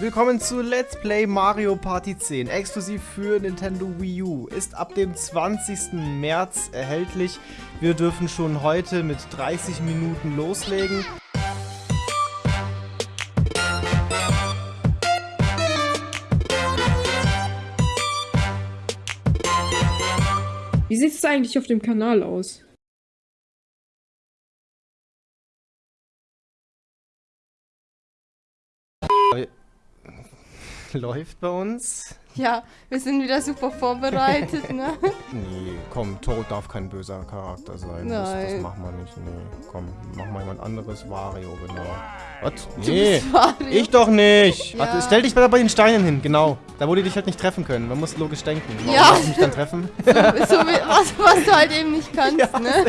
Willkommen zu Let's Play Mario Party 10, exklusiv für Nintendo Wii U. Ist ab dem 20. März erhältlich. Wir dürfen schon heute mit 30 Minuten loslegen. Wie sieht es eigentlich auf dem Kanal aus? Läuft bei uns. Ja, wir sind wieder super vorbereitet, ne? Nee, komm, Toad darf kein böser Charakter sein. Das, das Nein. machen wir nicht. Nee, komm, mach mal jemand anderes. Wario, genau. Was? Du Nee, ich doch nicht. Ja. Warte, stell dich mal bei den Steinen hin, genau. Da, wo die dich halt nicht treffen können. Man muss logisch denken. Warum Ja. soll ich mich dann treffen? So, so was, was du halt eben nicht kannst, ne?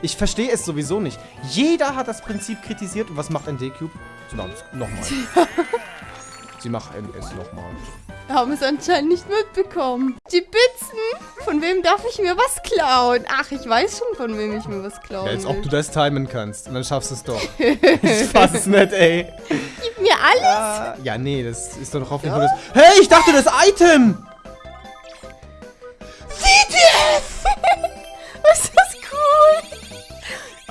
Ich verstehe es sowieso nicht. Jeder hat das Prinzip kritisiert. Und was macht ein D-Cube? Es nochmal. Sie machen es nochmal. Wir haben es anscheinend nicht mitbekommen. Die Bitzen? Von wem darf ich mir was klauen? Ach, ich weiß schon, von wem ich mir was klauen Ja, als ob du das timen kannst. Und dann schaffst du es doch. ich fass es nicht, ey. Gib mir alles. Ah, ja, nee, das ist doch hoffentlich nur das... Hey, ich dachte, das Item! CTF! Was ist das cool?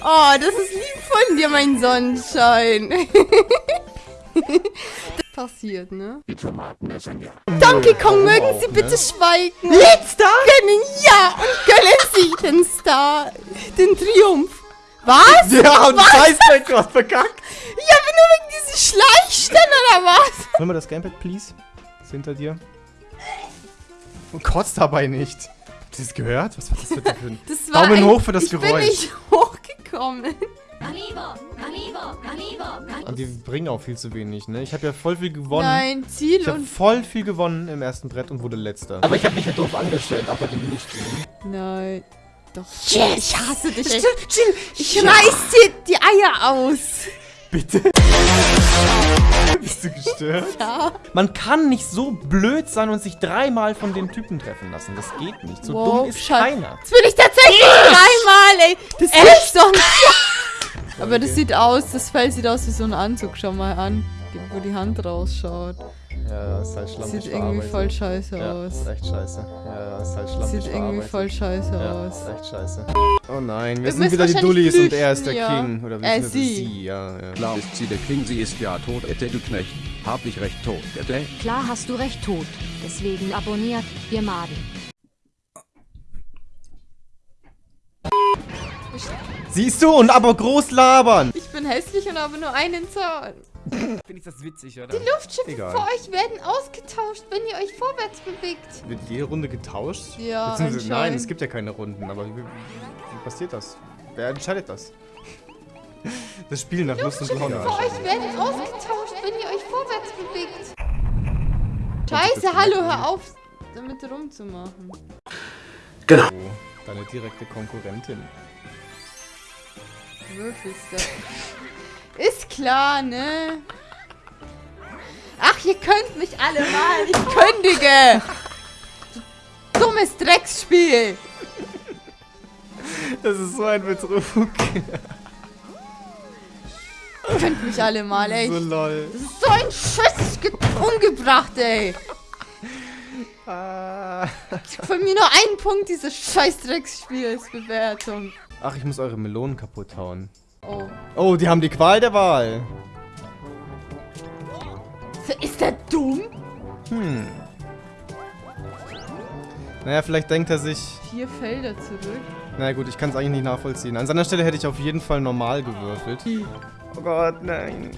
Oh, das ist lieb von dir, mein Sonnenschein. passiert, ne? Donkey Kong, mögen Sie bitte schweigen. Jetzt da? Gönnen, ja, und gönnen Sie den Star, den Triumph. Was? Ja, und Scheißdreck, du hast verkackt. Ja, aber nur wegen diesem Schleichstand oder was? Hol mal das Gamepad, please. Ist hinter dir. Und kotzt dabei nicht. Habt ihr das gehört? Was war das für ein... Das war Daumen ein, hoch für das ich Geräusch. bin nicht hochgekommen. Und die bringen auch viel zu wenig, ne? Ich habe ja voll viel gewonnen. Nein, Ziel Ich habe und... voll viel gewonnen im ersten Brett und wurde letzter. Aber ich habe mich ja doof angestellt, aber die ich tun. Nein. Doch. Ich hasse dich. Ey. Ich reiß dir die Eier aus. Bitte? Bist du gestört? Ja. Man kann nicht so blöd sein und sich dreimal von den Typen treffen lassen. Das geht nicht. So Wow, dumm ist Schatz. keiner. Das will ich tatsächlich dreimal, ey. Das ist doch nicht. Aber das sieht aus, das Fell sieht aus wie so ein Anzug. Schau mal an, wo die Hand rausschaut. Ja, ist halt schlampig Sieht irgendwie voll scheiße Ja, aus. ist echt scheiße. Ja, ist halt schlampig Sieht irgendwie voll scheiße Ja, aus. ist echt scheiße. Oh nein, wir Wir sind müssen wieder die Dullis und er ist der ja. King. Oder Äh, beziehungsweise sie. sie, ja. ja. Klar ist sie der King, sie ist ja tot, hätte du Knecht. Hab ich recht tot, hätte? Klar hast du recht tot. Deswegen abonniert, ihr Maden. Siehst du? Und aber groß labern. Ich bin hässlich und habe nur einen Zahn. Finde ich das witzig, oder? Die Luftschiffe Egal. vor euch werden ausgetauscht, wenn ihr euch vorwärts bewegt. Wird jede Runde getauscht? Ja, Beziehungsweise, nein, anscheinend. es gibt ja keine Runden. Aber wie, wie passiert das? Wer entscheidet das? Das Spiel nach Lust und Laune. Vor euch werden ausgetauscht, wenn ihr euch vorwärts bewegt. Scheiße, hallo, hör auf, damit rumzumachen. Oh, deine direkte Konkurrentin. Würfelst Ist klar, ne? Ach, ihr könnt mich alle mal. Ich kündige. Du Dummes Drecksspiel. Das ist so ein Betrug. Ihr könnt mich alle mal, ey. So lol. Das ist so ein Schiss ge- umgebracht, ey. Von mir nur ein Punkt dieses scheiß Drecksspielsbewertung. Ach, ich muss eure Melonen kaputt hauen. Oh. Oh, die haben die Qual der Wahl. Ist der dumm? Hm. Naja, vielleicht denkt er sich... Vier Felder zurück. Na gut, ich kann es eigentlich nicht nachvollziehen. An seiner Stelle hätte ich auf jeden Fall normal gewürfelt. Oh Gott, nein.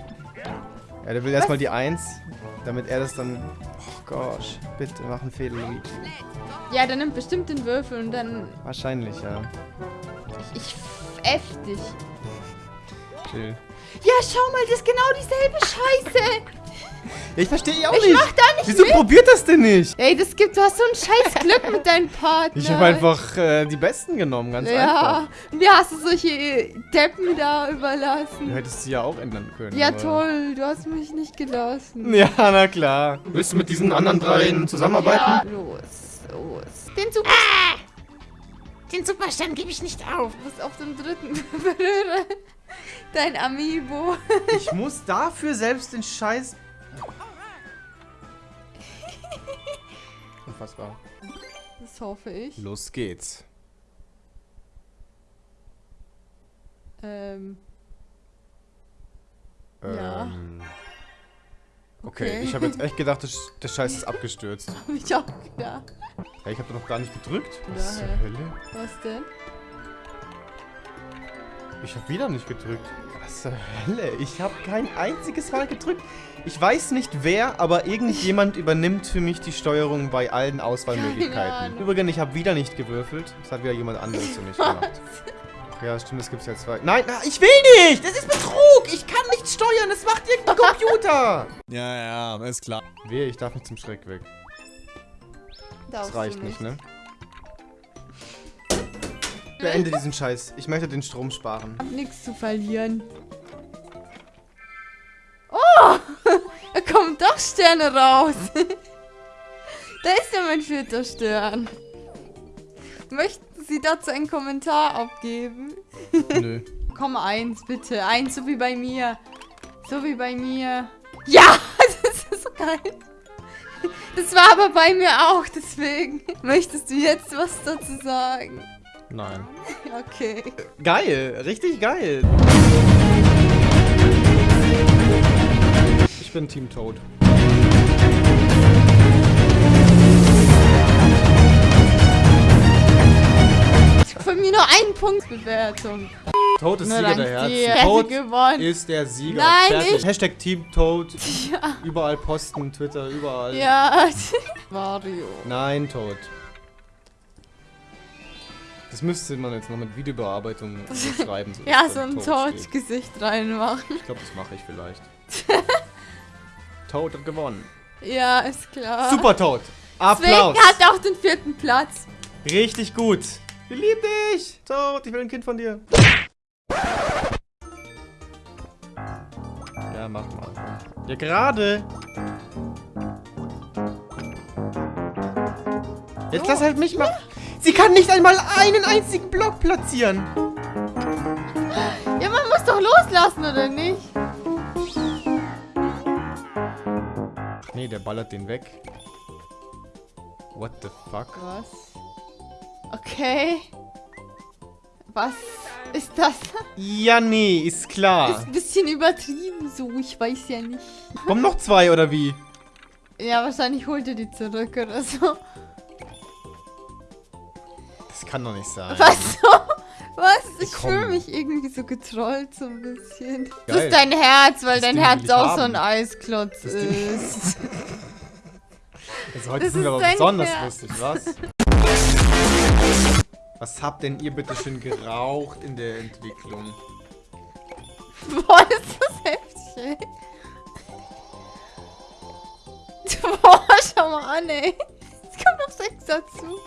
Ja, der will erstmal die 1, damit er das dann... Oh Gott, bitte mach einen Fehler, Luigi. Ja, der nimmt bestimmt den Würfel und dann... Wahrscheinlich, ja. Ich, ich F dich. Chill. Ja, schau mal, das ist genau dieselbe Scheiße. Ja, ich verstehe auch Ich nicht. mach da nicht Wieso mit. probiert das denn nicht? Ey, das gibt, du hast so ein scheiß Glück mit deinem Partner. Ich habe einfach äh, die Besten genommen, ganz einfach. Ja, mir hast du solche Deppen da überlassen. Du hättest sie ja auch ändern können. Ja, aber- toll, du hast mich nicht gelassen. Ja, na klar. Willst du mit diesen anderen dreien zusammenarbeiten? Ja, los, los. Den Super... Den Superstern gebe ich nicht auf. Du bist auf dem dritten berühre. Dein Amiibo. Ich muss dafür selbst den Scheiß... Unfassbar. Das hoffe ich. Los geht's. Ähm. ähm. Ja. Okay, okay. ich habe jetzt echt gedacht, der Scheiß ist abgestürzt. hab ich auch gedacht. Ja, ich habe doch noch gar nicht gedrückt. Was Daher. zur Hölle? Was denn? Ich habe wieder nicht gedrückt. Was zur Hölle? Ich habe kein einziges Mal gedrückt. Ich weiß nicht wer, aber irgendjemand übernimmt für mich die Steuerung bei allen Auswahlmöglichkeiten. Übrigens, ich habe wieder nicht gewürfelt. Das hat wieder jemand anderes für mich gemacht. Ach ja, stimmt, das gibt's ja zwei. Nein, na, ich will nicht! Das ist Betrug! Ich kann nicht steuern, das macht irgendein Computer! Ja, ja, ist klar. Wehe, ich darf nicht zum Schreck weg. Das Darfst du reicht nicht, ne? Beende diesen Scheiß. Ich möchte den Strom sparen. Hab nichts zu verlieren. Oh! Da kommen doch Sterne raus. da ist ja mein vierter Stern. Möchten Sie dazu einen Kommentar abgeben? Nö. Komm, eins, bitte. Eins, so wie bei mir. So wie bei mir. Ja! Das ist so geil. Das war aber bei mir auch, deswegen. Möchtest du jetzt was dazu sagen? Nein. Okay. Geil, richtig geil. Ich bin Team Toad. Von mir nur ein Punkt Bewertung. Toad ist Nur Sieger der. Herzen. Toad gewonnen. ist der Sieger. Nein, Fertig. Hashtag Team Toad. Ja. Überall posten, Twitter, überall. Ja. Mario. Nein, Toad. Das müsste man jetzt noch mit Videobearbeitung schreiben. So Ja, so ein. Toad-Gesicht reinmachen. Ich glaube, das mache ich vielleicht. Toad hat gewonnen. Ja, ist klar. Super Toad. Deswegen Applaus. hat er auch den vierten Platz. Richtig gut. Ich liebe dich. Toad, ich will ein Kind von dir. Ja, mach mal. Ja, gerade. Jetzt lass halt mich mal. Sie kann nicht einmal einen einzigen Block platzieren. Ja, man muss doch loslassen, oder nicht? Nee, der ballert den weg. What the fuck? Was? Okay. Was ist das? Ja, nee, ist Ist klar. ein bisschen übertrieben so, ich weiß ja nicht. Kommen noch zwei oder wie? Ja, wahrscheinlich holt er die zurück oder so. Das kann doch nicht sein. Was so? Was? Ich fühle mich irgendwie so getrollt so ein bisschen. Das Geil. ist dein Herz, weil Das dein Ding Herz auch so haben. ein Eisklotz Das ist. Also heute Das sind wir ist aber besonders Herz. lustig, was? Was habt denn ihr bitte schön geraucht in der Entwicklung? Boah, ist das heftig, ey. Boah, schau mal an, ey. Es kommt noch sechs dazu.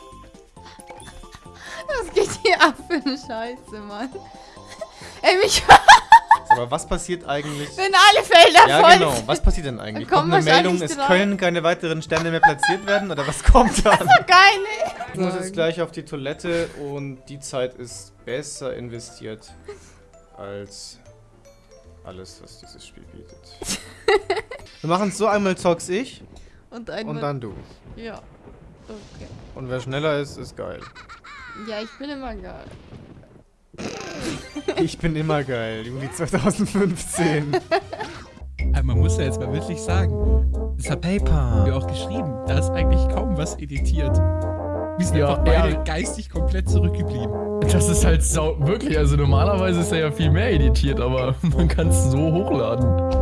Was geht hier ab für eine Scheiße, Mann? Ey, mich, Aber was passiert eigentlich? wenn alle Felder Ja, voll genau. Was passiert denn eigentlich? Kommt eine Meldung, es drei. können keine weiteren Sterne mehr platziert werden? Oder was kommt dann? Geil, ey. Ich muss jetzt gleich auf die Toilette und die Zeit ist besser investiert als alles, was dieses Spiel bietet. Wir machen es so, einmal zock's ich Und einmal. und dann du. Ja. Okay. Und wer schneller ist, ist geil. Ja, ich bin immer geil. Ich bin immer geil. Juli 2015. Aber man muss ja jetzt mal wirklich sagen, das hat Paper ja auch geschrieben. Da ist eigentlich kaum was editiert. Wir sind Ja, einfach beide ja. geistig komplett zurückgeblieben. Das ist halt sau wirklich, also normalerweise ist er ja viel mehr editiert, aber man kann es so hochladen.